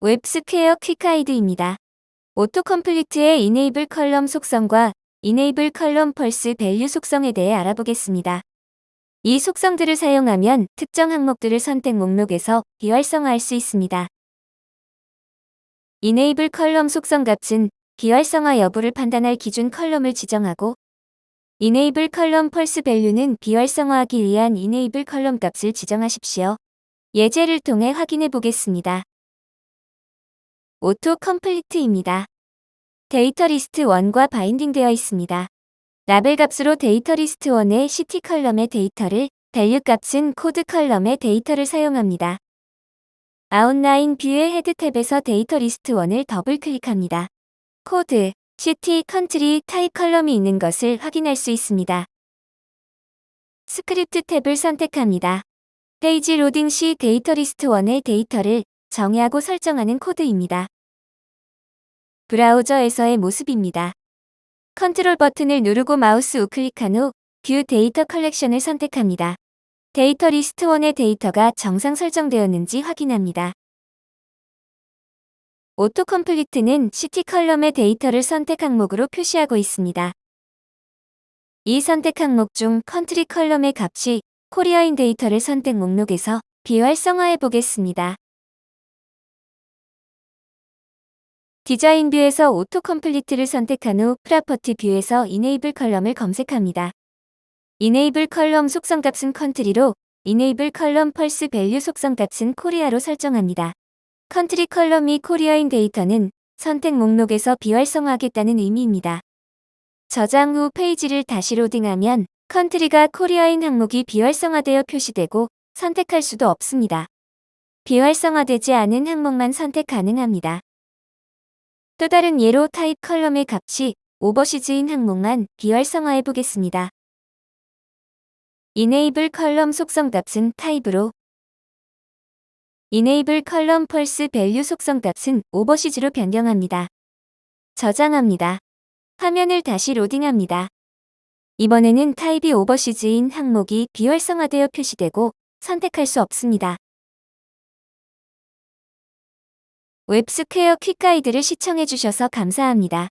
WebSquare Quick Guide입니다. AutoComplete의 enable column 속성과 enable column false value 속성에 대해 알아보겠습니다. 이 속성들을 사용하면 특정 항목들을 선택 목록에서 비활성화할 수 있습니다. enable column 속성 값은 비활성화 여부를 판단할 기준 column을 지정하고 enable column false value는 비활성화하기 위한 enable column 값을 지정하십시오. 예제를 통해 확인해 보겠습니다. AutoComplete입니다. data list 1과 binding되어 있습니다. 라벨 값으로 data list 1의 city column의 데이터를, value 값은 code column의 데이터를 사용합니다. outline view의 head tab에서 data list 1을 더블 클릭합니다. code, city, country, type column이 있는 것을 확인할 수 있습니다. script tab을 선택합니다. 페이지 로딩 시 data list 1의 데이터를 정의하고 설정하는 코드입니다. 브라우저에서의 모습입니다. 컨트롤 버튼을 누르고 마우스 우클릭한 후 view data collection을 선택합니다. data list 1의 데이터가 정상 설정되었는지 확인합니다. AutoComplete는 city column의 데이터를 선택 항목으로 표시하고 있습니다. 이 선택 항목 중 country column의 값이 Korea인 데이터를 선택 목록에서 비활성화해 보겠습니다. design view에서 AutoComplete를 선택한 후 property view에서 enable column을 검색합니다. enable column 속성 값은 country로 enable column false value 속성 값은 Korea로 설정합니다. country column이 Korea인 데이터는 선택 목록에서 비활성화하겠다는 의미입니다. 저장 후 페이지를 다시 로딩하면 country가 Korea인 항목이 비활성화되어 표시되고 선택할 수도 없습니다. 비활성화되지 않은 항목만 선택 가능합니다. 또 다른 예로 type column의 값이 overseas인 항목만 비활성화해 보겠습니다. enable column 속성 값은 type으로 enable column false value 속성 값은 overseas로 변경합니다. 저장합니다. 화면을 다시 로딩합니다. 이번에는 type이 overseas인 항목이 비활성화되어 표시되고 선택할 수 없습니다. WebSquare Quick Guide를 시청해주셔서 감사합니다.